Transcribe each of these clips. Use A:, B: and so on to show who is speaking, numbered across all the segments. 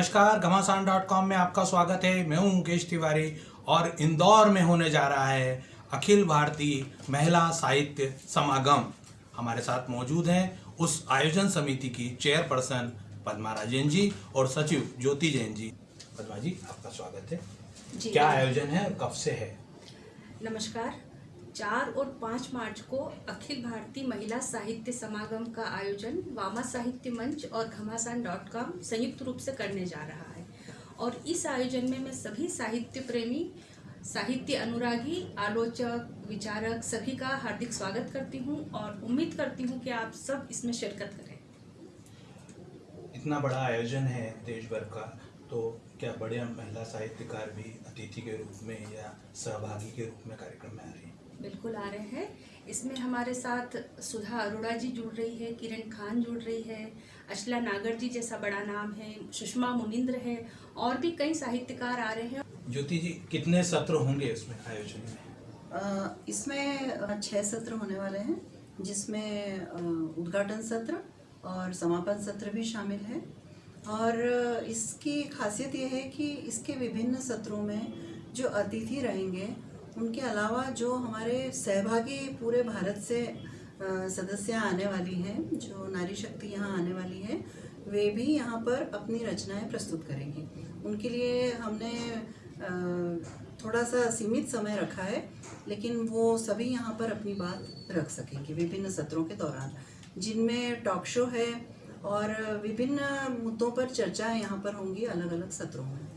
A: नमस्कार घमासान dot com में आपका स्वागत है। मैं हूँ मुकेश तिवारी और इंदौर में होने जा रहा है अखिल भारतीय महिला साहित्य समागम। हमारे साथ मौजूद हैं उस आयोजन समिति की चेयरपर्सन पद्मा राजेन जी और सचिव ज्योति जैन जी। पद्मा जी आपका स्वागत है।
B: जी
A: क्या आयोजन है? और कब से है?
B: नमस्कार। चार और पाँच मार्च को अखिल भारतीय महिला साहित्य समागम का आयोजन वामा साहित्य मंच और घमासान डॉट कॉम संयुक्त रूप से करने जा रहा है। और इस आयोजन में मैं सभी साहित्य प्रेमी, साहित्य अनुरागी, आलोचक, विचारक सभी का हार्दिक स्वागत करती हूँ और उम्मीद करती हूँ कि आप सब इसमें शिरकत करें।
A: इतना बड़ा आयोजन है देश भर का तो क्या बड़े महिला साहित्यकार भी अतिथि के रूप में या सहभागी के रूप में कार्यक्रम में आ रही हैं?
B: बिल्कुल आ रहे हैं। इसमें हमारे साथ सुधा अरोड़ा जी जुड़ रही है किरण खान जुड़ रही है अशला नागर जी जैसा बड़ा नाम है सुषमा मुनिंद्र है और भी कई साहित्यकार आ रहे हैं।
A: ज्योति जी कितने सत्र होंगे इसमें आयोजन में?
C: इसमें छह सत्र होने वाले हैं जिसमें उद्घाटन सत्र और समापन सत्र भी शामिल है। और इसकी खासियत यह है कि इसके विभिन्न सत्रों में जो अतिथि रहेंगे उनके अलावा जो हमारे सहभागी पूरे भारत से सदस्य आने वाली हैं, जो नारी शक्ति यहाँ आने वाली है, वे भी यहाँ पर अपनी रचनाएँ प्रस्तुत करेंगी। उनके लिए हमने थोड़ा सा सीमित समय रखा है, लेकिन वो सभी यहाँ पर अपनी बात रख सकेंगे विभिन्न सत्रों के दौरान। जिनमें टॉक शो है और विभिन्न मुद्दों पर चर्चाएँ यहाँ पर होंगी अलग अलग सत्रों में।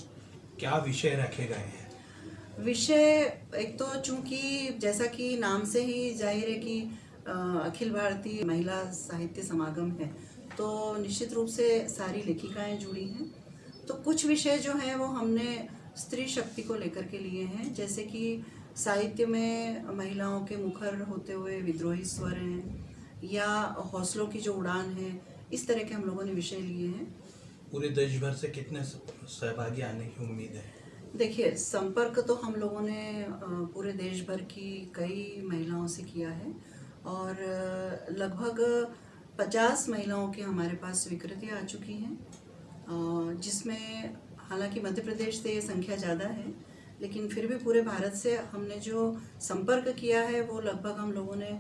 A: क्या विषय रखे गए हैं?
C: विषय, एक तो चूँकि जैसा कि नाम से ही ज़ाहिर है कि अखिल भारतीय महिला साहित्य समागम है तो निश्चित रूप से सारी लेखिकाएँ जुड़ी हैं। तो कुछ विषय जो हैं वो हमने स्त्री शक्ति को लेकर के लिए हैं, जैसे कि साहित्य में महिलाओं के मुखर होते हुए विद्रोही स्वर हैं, या हौसलों की जो उड़ान है, इस तरह के हम लोगों ने विषय लिए हैं।
A: पूरे देश भर से कितने सहभागी आने की उम्मीद है?
C: देखिए, संपर्क तो हम लोगों ने पूरे देश भर की कई महिलाओं से किया है और लगभग पचास महिलाओं की हमारे पास स्वीकृतियाँ आ चुकी हैं। जिसमें हालाँकि मध्य प्रदेश से ये संख्या ज़्यादा है, लेकिन फिर भी पूरे भारत से हमने जो संपर्क किया है, वो लगभग हम लोगों ने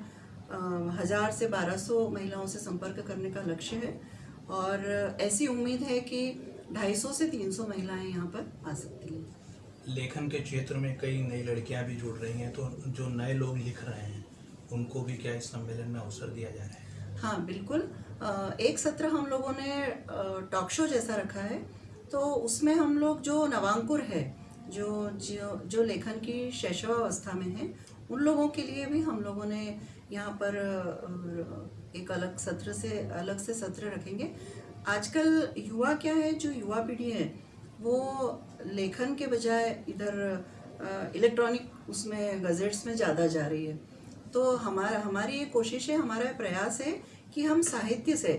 C: हज़ार से बारह सौ महिलाओं से संपर्क करने का लक्ष्य है और ऐसी उम्मीद है कि 250 से 300 महिलाएँ यहाँ पर आ सकती हैं।
A: लेखन के क्षेत्र में कई नई लड़कियाँ भी जुड़ रही हैं तो जो नए लोग लिख रहे हैं, उनको भी क्या इस सम्मेलन में अवसर दिया जा रहा है?
C: हाँ बिल्कुल। एक सत्र हम लोगों ने टॉक शो जैसा रखा है तो उसमें हम लोग जो नवांकुर है, जो जो जो लेखन की शैशवावस्था में है, उन लोगों के लिए भी हम लोगों ने यहाँ पर एक अलग सत्र से, अलग से सत्र रखेंगे। आजकल युवा क्या है, जो युवा पीढ़ी है वो लेखन के बजाय इधर इलेक्ट्रॉनिक उसमें गजेट्स में ज़्यादा जा रही है। तो हमारा हमारी ये कोशिश है हमारा प्रयास है कि हम साहित्य से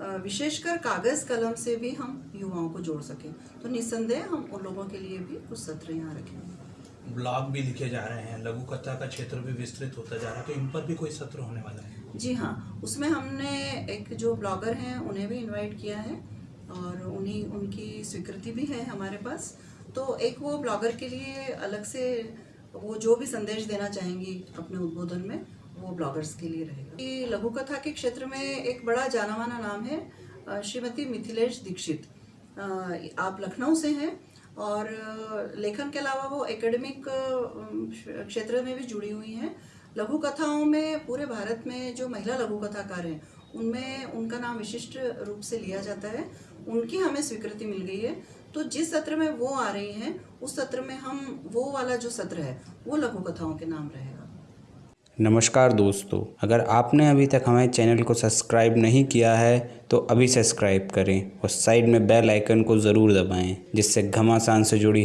C: विशेषकर कागज़ कलम से भी हम युवाओं को जोड़ सकें। तो निस्संदेह हम उन लोगों के लिए भी कुछ सत्र यहाँ रखेंगे।
A: ब्लॉग भी लिखे जा रहे हैं लघु कथा का क्षेत्र भी विस्तृत होता जा रहा है तो इन पर भी कोई सत्र होने वाला है?
C: जी हाँ उसमें हमने एक जो ब्लॉगर हैं उन्हें भी इनवाइट किया है। और उन्हीं, उनकी स्वीकृति भी है हमारे पास। तो एक वो ब्लॉगर के लिए अलग से वो जो भी संदेश देना चाहेंगी अपने उद्बोधन में, वो ब्लॉगर्स के लिए रहेगा। लघु कथा के क्षेत्र में एक बड़ा जाना माना नाम है श्रीमती मिथिलेश दीक्षित। आप लखनऊ से हैं और लेखन के अलावा वो एकेडमिक क्षेत्र में भी जुड़ी हुई हैं। लघु कथाओं में पूरे भारत में जो महिला लघु कथाकार हैं उनमें उनका नाम विशिष्ट रूप से लिया जाता है। उनकी हमें स्वीकृति मिल गई है। तो जिस सत्र में वो आ रही हैं, उस सत्र में हम, वो वाला जो सत्र है, वो लघु कथाओं के नाम रहेगा।
D: नमस्कार दोस्तों, अगर आपने अभी तक हमारे चैनल को सब्सक्राइब नहीं किया है तो अभी सब्सक्राइब करें और साइड में बेल आइकन को ज़रूर दबाएँ, जिससे घमासान से जुड़ी